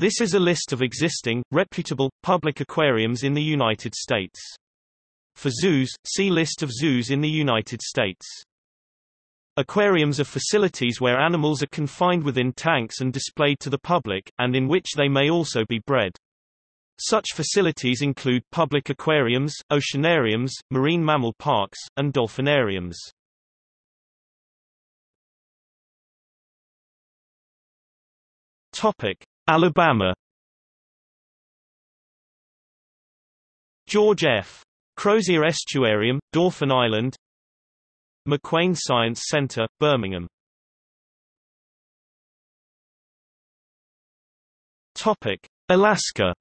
This is a list of existing, reputable, public aquariums in the United States. For zoos, see List of zoos in the United States. Aquariums are facilities where animals are confined within tanks and displayed to the public, and in which they may also be bred. Such facilities include public aquariums, oceanariums, marine mammal parks, and dolphinariums. Topic: Alabama. George F. Crozier Estuarium, Dauphin Island. McWane Science Center, Birmingham. Topic: Alaska.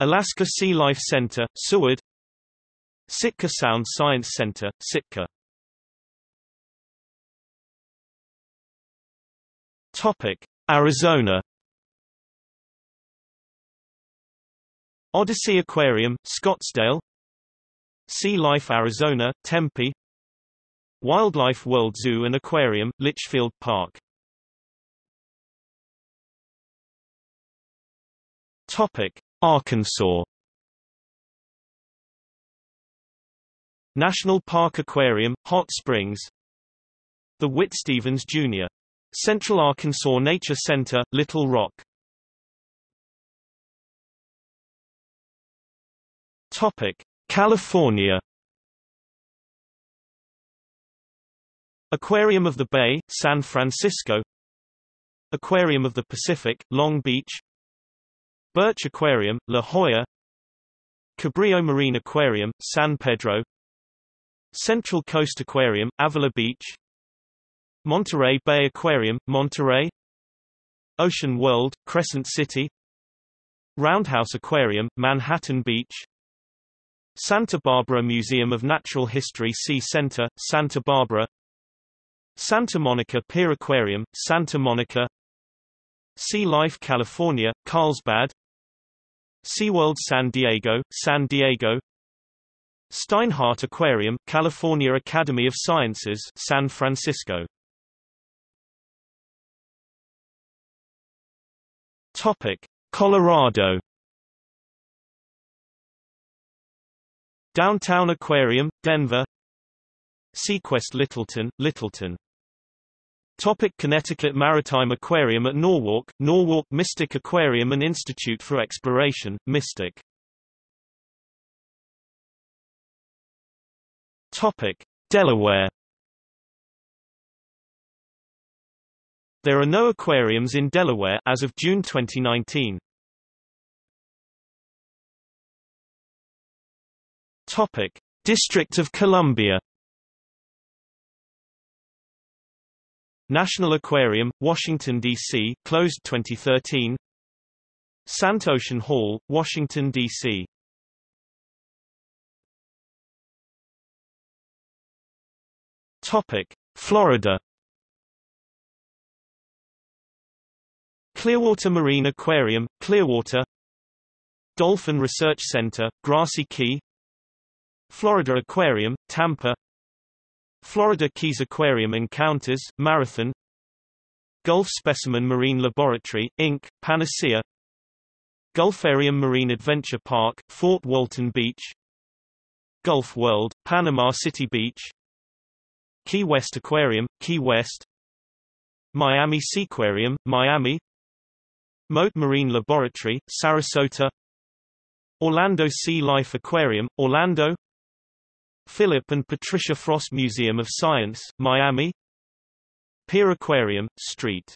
Alaska Sea Life Center, Seward. Sitka Sound Science Center, Sitka Topic: Arizona. Odyssey Aquarium, Scottsdale. Sea Life Arizona, Tempe. Wildlife World Zoo and Aquarium, Litchfield Park. Topic: Arkansas. National Park Aquarium, Hot Springs. The Witt Stephens Jr. Central Arkansas Nature Center, Little Rock. Topic: California. Aquarium of the Bay, San Francisco. Aquarium of the Pacific, Long Beach. Birch Aquarium, La Jolla. Cabrillo Marine Aquarium, San Pedro. Central Coast Aquarium, Avila Beach Monterey Bay Aquarium, Monterey. Ocean World, Crescent City. Roundhouse Aquarium, Manhattan Beach. Santa Barbara Museum of Natural History Sea Center, Santa Barbara. Santa Monica Pier Aquarium, Santa Monica. Sea Life California, Carlsbad. SeaWorld San Diego, San Diego. Steinhardt Aquarium, California Academy of Sciences, San Francisco Topic: Colorado. Downtown Aquarium, Denver. SeaQuest Littleton, Littleton. Topic Connecticut Maritime Aquarium at Norwalk, Norwalk Mystic Aquarium and Institute for Exploration, Mystic. Topic Delaware There are no aquariums in Delaware as of June 2019. Topic: District of Columbia. National Aquarium, Washington, D.C. closed 2013 Sant Ocean Hall, Washington, D.C. Topic: Florida Clearwater Marine Aquarium, Clearwater Dolphin Research Center, Grassy Key Florida Aquarium, Tampa Florida Keys Aquarium Encounters, Marathon Gulf Specimen Marine Laboratory, Inc., Panacea Gulfarium Marine Adventure Park, Fort Walton Beach Gulf World, Panama City Beach Key West Aquarium, Key West Miami Seaquarium, Miami Mote Marine Laboratory, Sarasota. Orlando Sea Life Aquarium, Orlando. Philip and Patricia Frost Museum of Science, Miami. Pier Aquarium, St.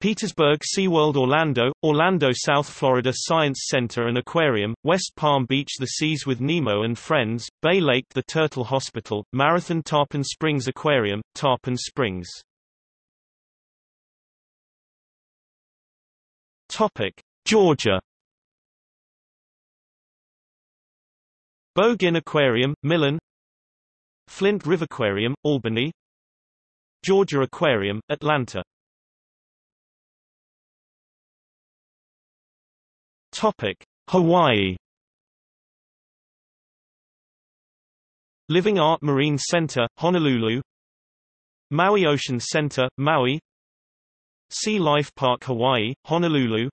Petersburg SeaWorld Orlando, Orlando South Florida Science Center and Aquarium, West Palm Beach The Seas with Nemo and Friends, Bay Lake The Turtle Hospital, Marathon Tarpon Springs Aquarium, Tarpon Springs Topic: Georgia. Bo Ginn Aquarium, Millen. Flint River Aquarium, Albany. Georgia Aquarium, Atlanta. Topic: Hawaii. Living Art Marine Center, Honolulu. Maui Ocean Center, Maui. Sea Life Park Hawaii, Honolulu.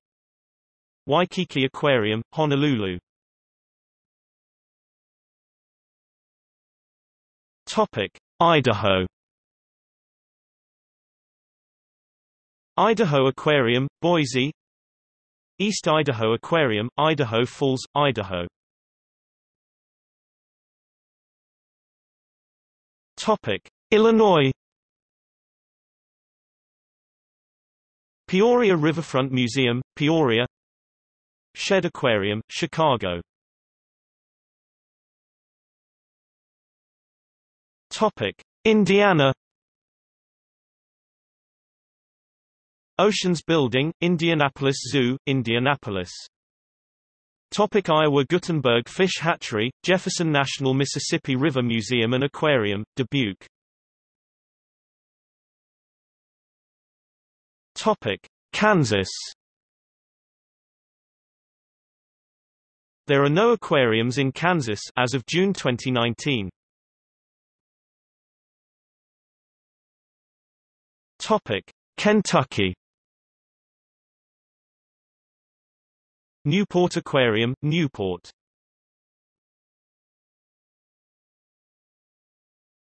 Waikiki Aquarium, Honolulu. Topic: Idaho. Idaho Aquarium, Boise. East Idaho Aquarium, Idaho Falls, Idaho. Topic: Illinois Peoria Riverfront Museum, Peoria Shedd Aquarium, Chicago Topic: Indiana Oceans Building, Indianapolis Zoo, Indianapolis Topic. Iowa Guttenberg Fish Hatchery, Jefferson National Mississippi River Museum and Aquarium, Dubuque Topic Kansas. There are no aquariums in Kansas as of June 2019. Topic Kentucky. Newport Aquarium, Newport.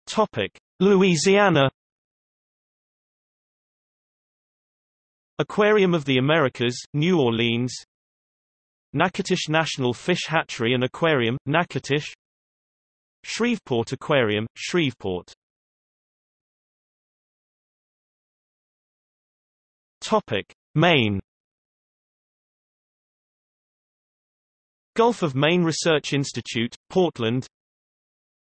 Topic Louisiana Aquarium of the Americas, New Orleans. Natchitoches National Fish Hatchery and Aquarium, Natchitoches. Shreveport Aquarium, Shreveport. Topic: Maine. Gulf of Maine Research Institute, Portland.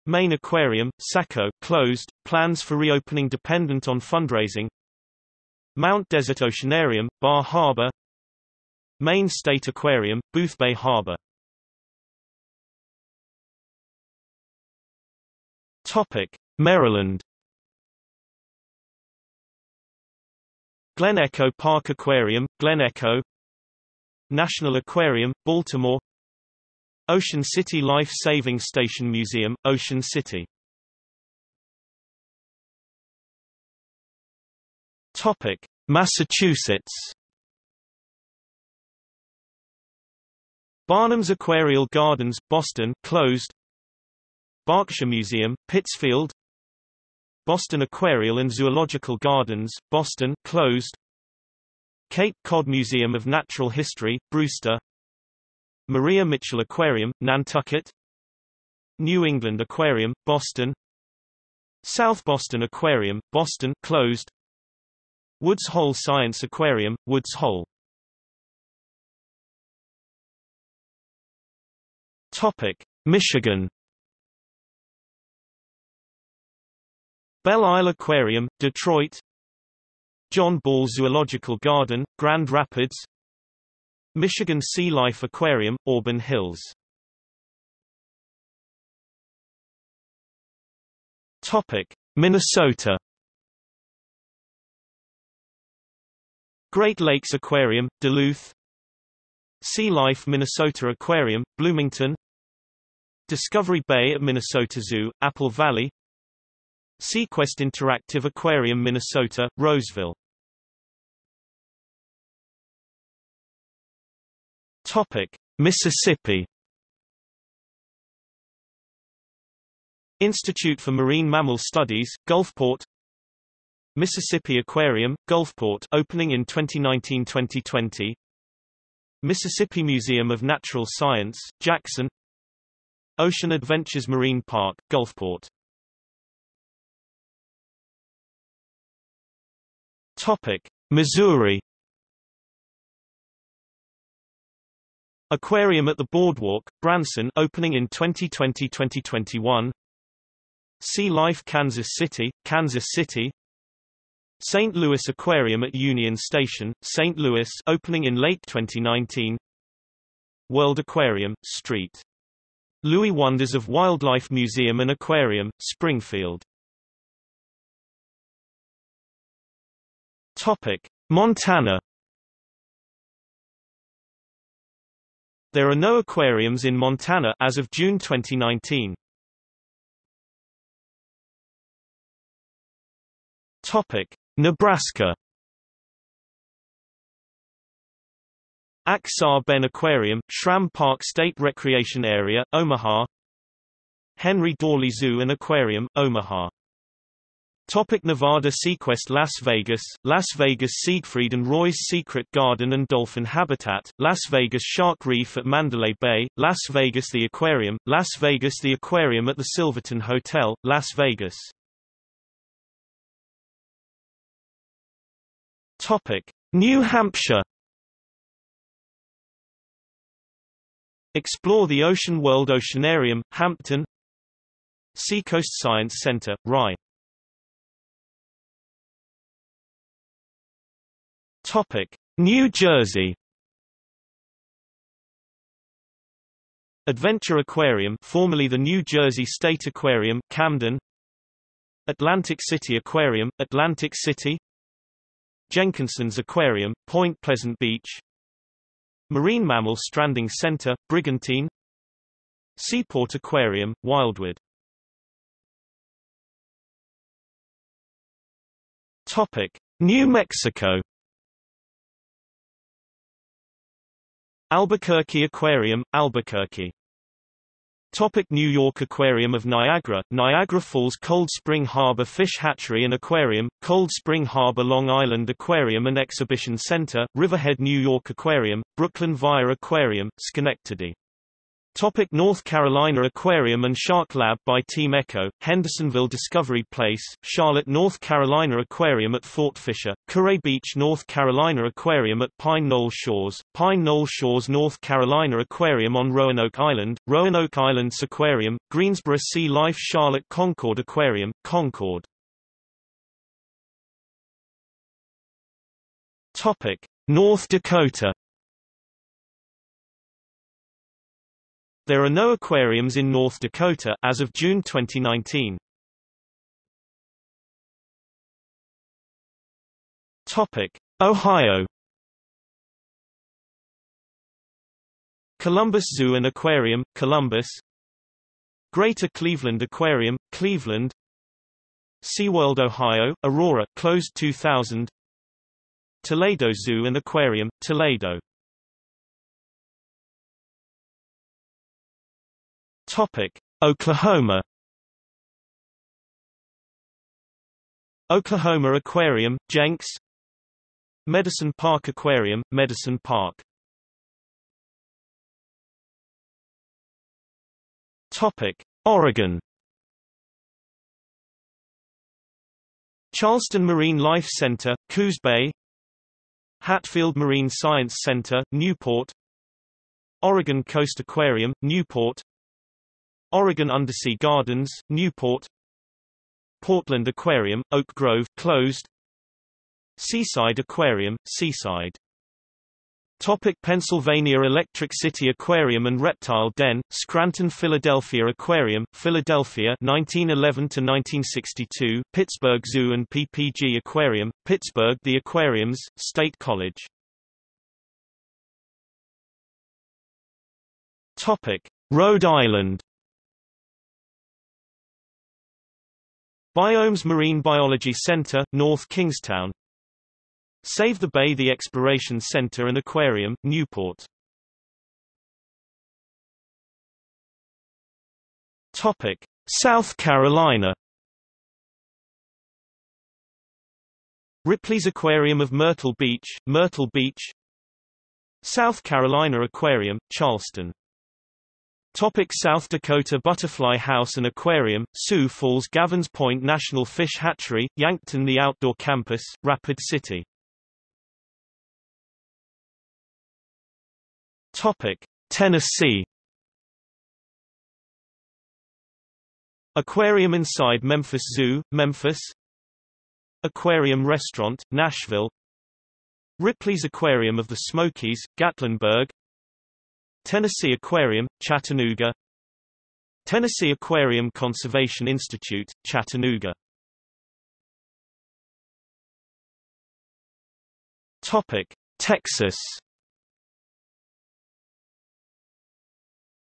Maine Aquarium, Saco, closed, plans for reopening dependent on fundraising Mount Desert Oceanarium, Bar Harbor. Maine State Aquarium, Boothbay Harbor. Topic: Maryland. Glen Echo Park Aquarium, Glen Echo. National Aquarium, Baltimore. Ocean City Life Saving Station Museum, Ocean City Topic: Massachusetts. Barnum's Aquarial Gardens, Boston, closed. Berkshire Museum, Pittsfield. Boston Aquarial and Zoological Gardens, Boston, closed. Cape Cod Museum of Natural History, Brewster. Maria Mitchell Aquarium, Nantucket. New England Aquarium, Boston. South Boston Aquarium, Boston, closed. Woods Hole Science Aquarium, Woods Hole. Topic: Michigan. Belle Isle Aquarium, Detroit. John Ball Zoological Garden, Grand Rapids. Michigan Sea Life Aquarium, Auburn Hills. Topic: Minnesota Great Lakes Aquarium, Duluth. Sea Life Minnesota Aquarium, Bloomington. Discovery Bay at Minnesota Zoo, Apple Valley. SeaQuest Interactive Aquarium Minnesota, Roseville. Topic: Mississippi. Institute for Marine Mammal Studies, Gulfport Mississippi Aquarium, Gulfport opening in 2019-2020 Mississippi Museum of Natural Science, Jackson. Ocean Adventures Marine Park, Gulfport. Topic: Missouri. Aquarium at the Boardwalk, Branson opening in 2020-2021 Sea Life Kansas City, Kansas City St. Louis Aquarium at Union Station, St. Louis opening in late 2019 World Aquarium, St. Louis Wonders of Wildlife Museum and Aquarium, Springfield Topic. Montana There are no aquariums in Montana as of June 2019. Topic: Nebraska. Ak-Sar Ben Aquarium, Schramm Park State Recreation Area, Omaha. Henry Doorly Zoo and Aquarium, Omaha. Topic Nevada SeaQuest Las Vegas, Las Vegas Siegfried and Roy's Secret Garden and Dolphin Habitat, Las Vegas Shark Reef at Mandalay Bay, Las Vegas The Aquarium, Las Vegas The Aquarium at the Silverton Hotel, Las Vegas Topic New Hampshire Explore the Ocean World Oceanarium, Hampton Seacoast Science Center, Rye Topic: New Jersey. Adventure Aquarium, formerly the New Jersey State Aquarium, Camden. Atlantic City Aquarium, Atlantic City. Jenkinson's Aquarium, Point Pleasant Beach. Marine Mammal Stranding Center, Brigantine. Seaport Aquarium, Wildwood. Topic: New Mexico. Albuquerque Aquarium, Albuquerque. Topic New York Aquarium of Niagara, Niagara Falls Cold Spring Harbor Fish Hatchery and Aquarium, Cold Spring Harbor Long Island Aquarium and Exhibition Center, Riverhead New York Aquarium, Brooklyn Via Aquarium, Schenectady Topic North Carolina Aquarium and Shark Lab by Team ECCO, Hendersonville Discovery Place, Charlotte North Carolina Aquarium at Fort Fisher, Kure Beach North Carolina Aquarium at Pine Knoll Shores, Pine Knoll Shores North Carolina Aquarium on Roanoke Island, Roanoke Islands Aquarium, Greensboro Sea Life Charlotte Concord Aquarium, Concord. Topic North Dakota There are no aquariums in North Dakota as of June 2019. Topic: Ohio. Columbus Zoo and Aquarium, Columbus. Greater Cleveland Aquarium, Cleveland. SeaWorld Ohio, Aurora, closed 2000. Toledo Zoo and Aquarium, Toledo. Topic: Oklahoma. Oklahoma Aquarium, Jenks. Medicine Park Aquarium, Medicine Park. Topic: Oregon. Charleston Marine Life Center, Coos Bay. Hatfield Marine Science Center, Newport. Oregon Coast Aquarium, Newport Oregon Undersea Gardens, Newport Portland Aquarium, Oak Grove closed Seaside Aquarium, Seaside Topic Pennsylvania Electric City Aquarium and Reptile Den, Scranton Philadelphia Aquarium, Philadelphia 1911 to 1962, Pittsburgh Zoo and PPG Aquarium, Pittsburgh The Aquariums, State College. Topic: Rhode Island. Biomes Marine Biology Center, North Kingstown. Save the Bay The Exploration Center and Aquarium, Newport. Topic. South Carolina. Ripley's Aquarium of Myrtle Beach, Myrtle Beach. South Carolina Aquarium, Charleston Topic South Dakota Butterfly House and Aquarium, Sioux Falls Gavins Point National Fish Hatchery, Yankton The Outdoor Campus, Rapid City. Topic Tennessee. Aquarium inside Memphis Zoo, Memphis. Aquarium Restaurant, Nashville. Ripley's Aquarium of the Smokies, Gatlinburg Tennessee Aquarium, Chattanooga. Tennessee Aquarium Conservation Institute, Chattanooga. Topic: Texas.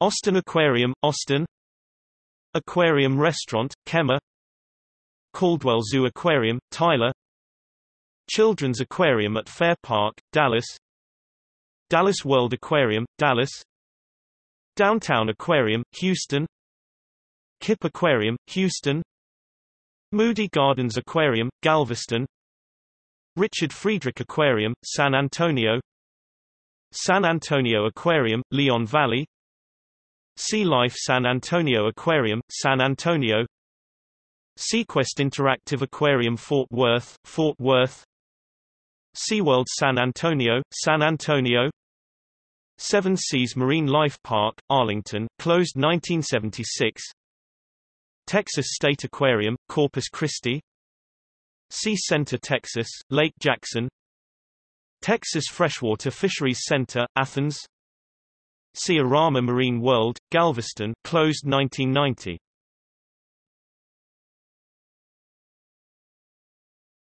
Austin Aquarium, Austin. Aquarium Restaurant, Kemah. Caldwell Zoo Aquarium, Tyler. Children's Aquarium at Fair Park, Dallas Dallas World Aquarium, Dallas. Downtown Aquarium, Houston. Kipp Aquarium, Houston. Moody Gardens Aquarium, Galveston. Richard Friedrich Aquarium, San Antonio. San Antonio Aquarium, Leon Valley. Sea Life San Antonio Aquarium, San Antonio. SeaQuest Interactive Aquarium Fort Worth, Fort Worth. SeaWorld San Antonio, San Antonio Seven Seas Marine Life Park, Arlington, closed 1976 Texas State Aquarium, Corpus Christi. Sea Center Texas, Lake Jackson. Texas Freshwater Fisheries Center, Athens. Sea-Arama Marine World, Galveston closed 1990.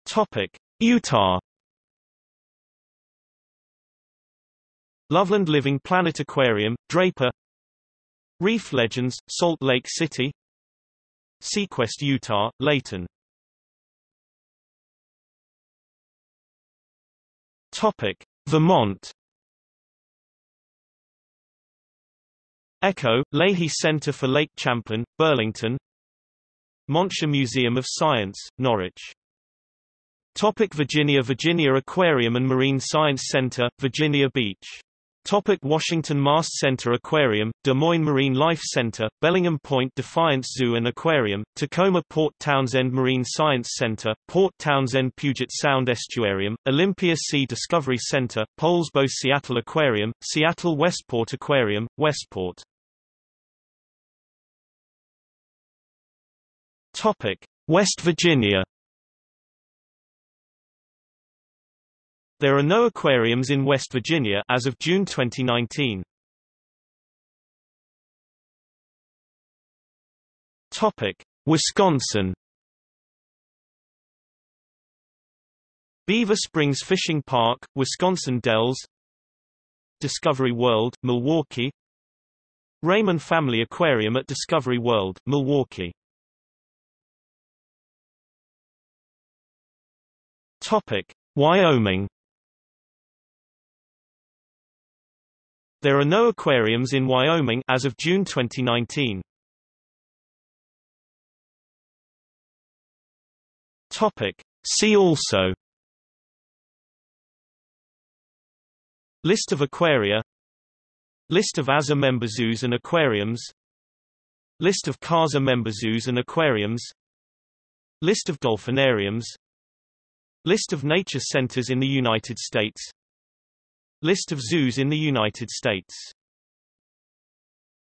Topic: Utah Loveland Living Planet Aquarium, Draper. Reef Legends, Salt Lake City. SeaQuest Utah, Layton. Topic: Vermont. Echo, Leahy Center for Lake Champlain, Burlington. Montshire Museum of Science, Norwich. Topic. Virginia Virginia Aquarium and Marine Science Center, Virginia Beach Topic Washington Mast Center Aquarium, Des Moines Marine Life Center, Bellingham Point Defiance Zoo and Aquarium, Tacoma Port Townsend Marine Science Center, Port Townsend Puget Sound Estuarium, Olympia Sea Discovery Center, Poulsbo Seattle Aquarium, Seattle Westport Aquarium, Westport Topic: West Virginia. There are no aquariums in West Virginia as of June 2019. Topic: Wisconsin. Beaver Springs Fishing Park, Wisconsin Dells Discovery World, Milwaukee Raymond Family Aquarium at Discovery World, Milwaukee Topic: Wyoming. There are no aquariums in Wyoming as of June 2019. Topic: See also. List of aquaria. List of AZA member zoos and aquariums. List of CAZA member zoos and aquariums. List of dolphinariums. List of nature centers in the United States List of zoos in the United States